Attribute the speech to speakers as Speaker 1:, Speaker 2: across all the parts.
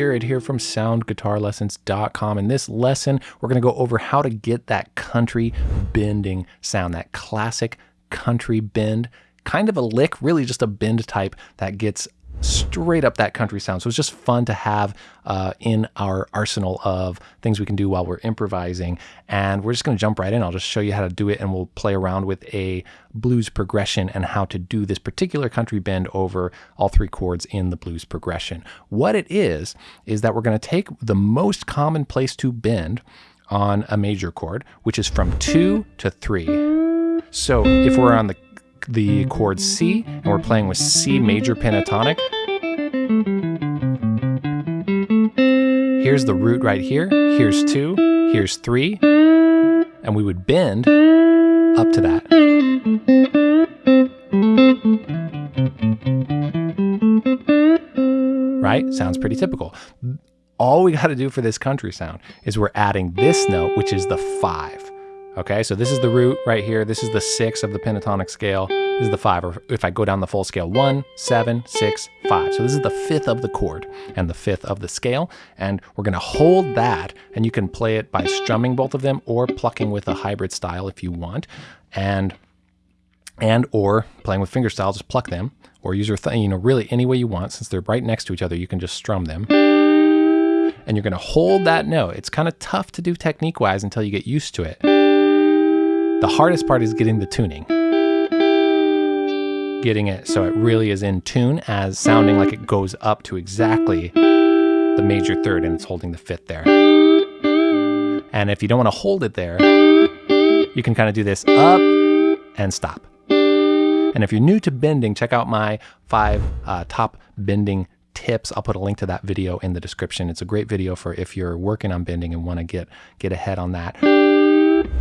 Speaker 1: Jared here from soundguitarlessons.com. In this lesson, we're going to go over how to get that country bending sound, that classic country bend, kind of a lick, really just a bend type that gets straight up that country sound. So it's just fun to have uh, in our arsenal of things we can do while we're improvising. And we're just going to jump right in. I'll just show you how to do it and we'll play around with a blues progression and how to do this particular country bend over all three chords in the blues progression. What it is, is that we're going to take the most common place to bend on a major chord, which is from two to three. So if we're on the the chord C, and we're playing with C major pentatonic. Here's the root right here. Here's two, here's three, and we would bend up to that. Right? Sounds pretty typical. All we got to do for this country sound is we're adding this note, which is the five. Okay, so this is the root right here. This is the six of the pentatonic scale. This is the five, or if I go down the full scale, one, seven, six, five. So this is the fifth of the chord and the fifth of the scale. And we're gonna hold that, and you can play it by strumming both of them or plucking with a hybrid style if you want. And and or playing with fingerstyle, just pluck them, or use your thumb, you know, really any way you want. Since they're right next to each other, you can just strum them and you're going to hold that note. It's kind of tough to do technique wise until you get used to it. The hardest part is getting the tuning. Getting it so it really is in tune as sounding like it goes up to exactly the major third and it's holding the fifth there. And if you don't want to hold it there, you can kind of do this up and stop. And if you're new to bending, check out my five uh, top bending tips. I'll put a link to that video in the description. It's a great video for if you're working on bending and want to get get ahead on that.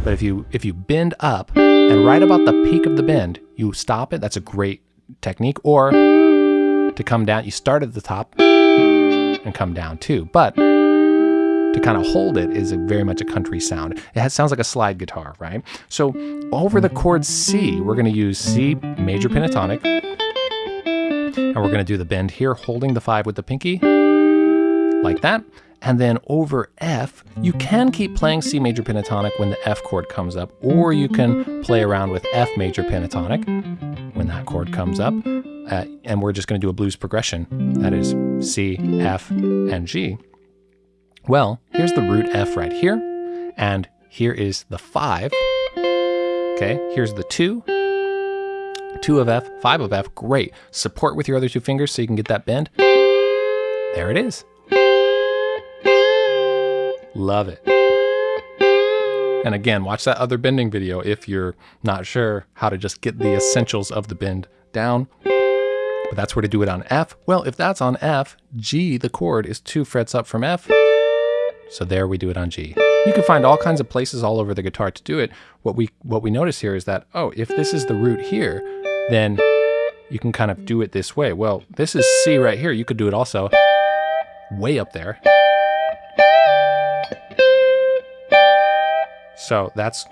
Speaker 1: But if you if you bend up and right about the peak of the bend, you stop it. That's a great technique. Or to come down, you start at the top and come down too. But to kind of hold it is very much a country sound. It has, sounds like a slide guitar, right? So over the chord C, we're going to use C major pentatonic, and we're going to do the bend here, holding the five with the pinky, like that. And then over F, you can keep playing C major pentatonic when the F chord comes up, or you can play around with F major pentatonic when that chord comes up. Uh, and we're just going to do a blues progression. That is C, F, and G. Well, here's the root F right here, and here is the five. Okay, here's the two, two of F, five of F, great. Support with your other two fingers so you can get that bend. There it is. Love it. And again, watch that other bending video if you're not sure how to just get the essentials of the bend down. But that's where to do it on F. Well, if that's on F, G, the chord, is two frets up from F. So there we do it on G. You can find all kinds of places all over the guitar to do it. What we what we notice here is that, oh, if this is the root here, then you can kind of do it this way. Well, this is C right here. You could do it also way up there. So that's,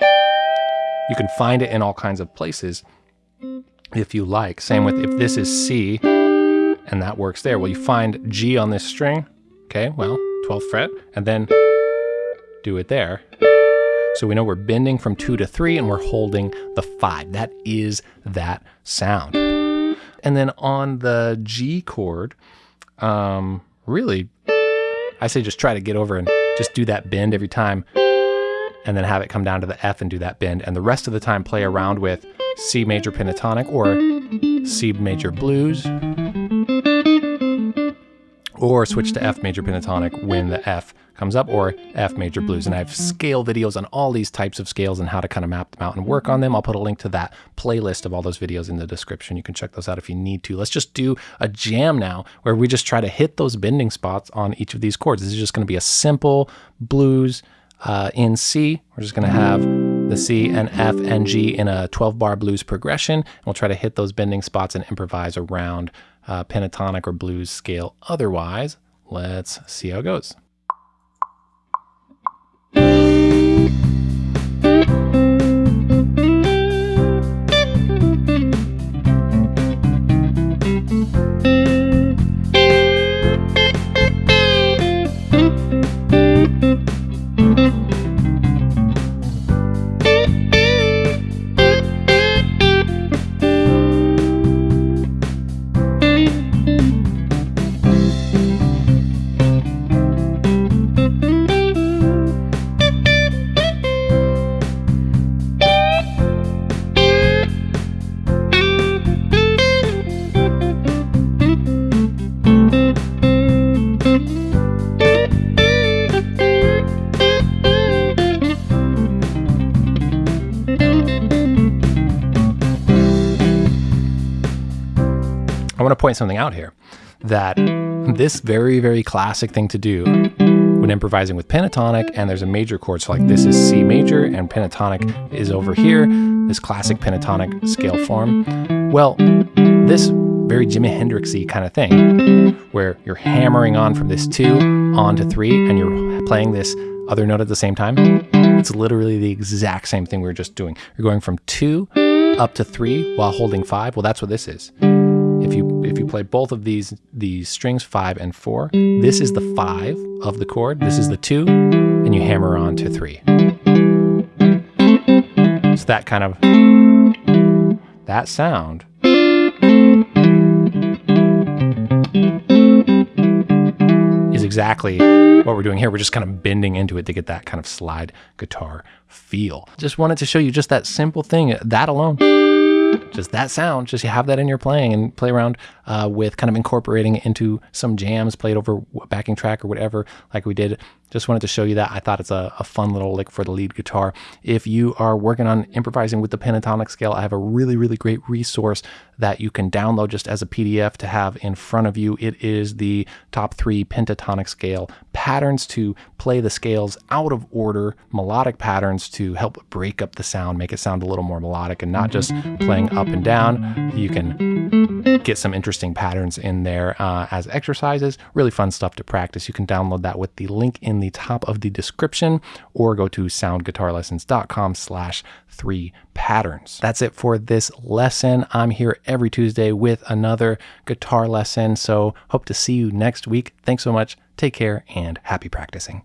Speaker 1: you can find it in all kinds of places if you like. Same with if this is C and that works there. Well, you find G on this string. Okay, well, 12th fret, and then do it there. So we know we're bending from two to three and we're holding the five. That is that sound. And then on the G chord, um, really, I say just try to get over and just do that bend every time and then have it come down to the F and do that bend. And the rest of the time play around with C major pentatonic or C major blues or switch to F major pentatonic when the F comes up or F major blues. And I have scale videos on all these types of scales and how to kind of map them out and work on them. I'll put a link to that playlist of all those videos in the description. You can check those out if you need to. Let's just do a jam now where we just try to hit those bending spots on each of these chords. This is just going to be a simple blues uh, in C. We're just going to have the C and F and G in a 12 bar blues progression. And we'll try to hit those bending spots and improvise around uh, pentatonic or blues scale. Otherwise, let's see how it goes. I want to point something out here that this very, very classic thing to do when improvising with pentatonic and there's a major chord. So like this is C major and pentatonic is over here, this classic pentatonic scale form. Well, this very Jimi Hendrixy kind of thing where you're hammering on from this two on to three and you're playing this other note at the same time. It's literally the exact same thing we were just doing. You're going from two up to three while holding five. Well, that's what this is. Play both of these these strings, five and four, this is the five of the chord. This is the two, and you hammer on to three. So that kind of that sound is exactly what we're doing here. We're just kind of bending into it to get that kind of slide guitar feel. Just wanted to show you just that simple thing, that alone just that sound, just you have that in your playing and play around uh, with kind of incorporating it into some jams, played over backing track or whatever, like we did. Just wanted to show you that. I thought it's a, a, fun little lick for the lead guitar. If you are working on improvising with the pentatonic scale, I have a really, really great resource that you can download just as a PDF to have in front of you. It is the top three pentatonic scale patterns to play the scales out of order, melodic patterns to help break up the sound, make it sound a little more melodic and not just playing up and down. You can get some interesting patterns in there uh, as exercises. Really fun stuff to practice. You can download that with the link in the top of the description or go to soundguitarlessons.com slash three patterns. That's it for this lesson. I'm here every Tuesday with another guitar lesson. So hope to see you next week. Thanks so much. Take care and happy practicing.